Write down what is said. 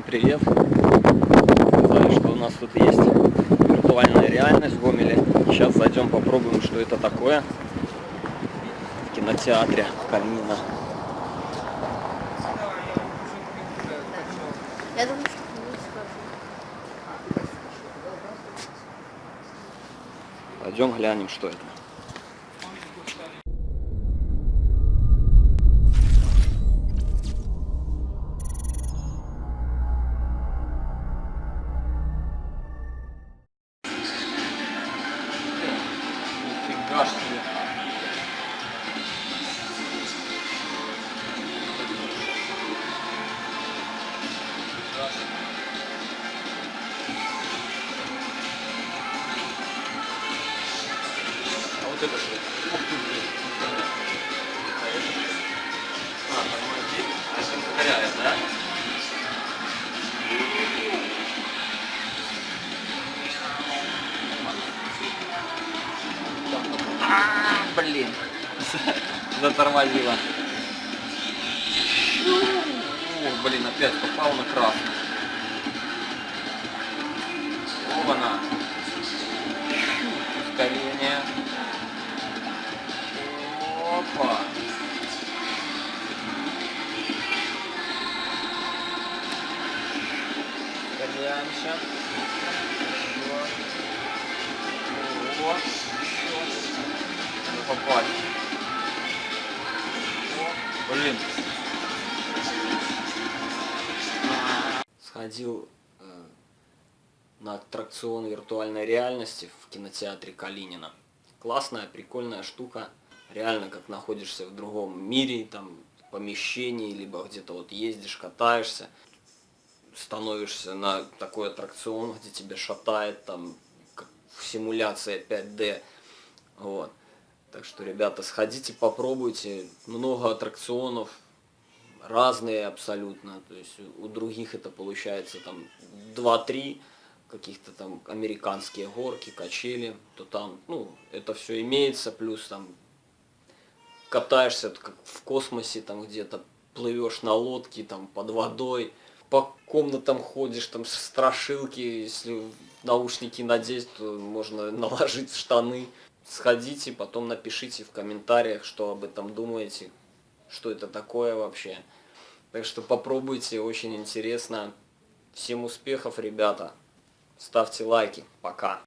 Всем привет! Сказали, что у нас тут есть виртуальная реальность в Гомеле. Сейчас зайдем попробуем, что это такое в кинотеатре Калинина. Я думаю, что. Пойдем глянем, что это. А вот это что? Ух ты, блин. А это? А, это ускоряет, да? А, блин. Затормозила. О, блин, опять попал на красный. Оба-на. Ускорение. Опа. Ускоряемся. Еще. Вот. Надо попасть. О, блин. Сходил э, на аттракцион виртуальной реальности в кинотеатре Калинина. Классная, прикольная штука. Реально, как находишься в другом мире, там, помещении, либо где-то вот ездишь, катаешься, становишься на такой аттракцион, где тебя шатает, там, симуляция 5D. Вот. Так что, ребята, сходите, попробуйте. Много аттракционов, разные абсолютно. То есть у других это получается там 2-3 каких-то там американские горки, качели, то там, ну, это все имеется, плюс там катаешься как в космосе, там где-то плывешь на лодке, там под водой, по комнатам ходишь, там страшилки, если наушники надеть, то можно наложить штаны. Сходите, потом напишите в комментариях, что об этом думаете, что это такое вообще. Так что попробуйте, очень интересно. Всем успехов, ребята. Ставьте лайки. Пока.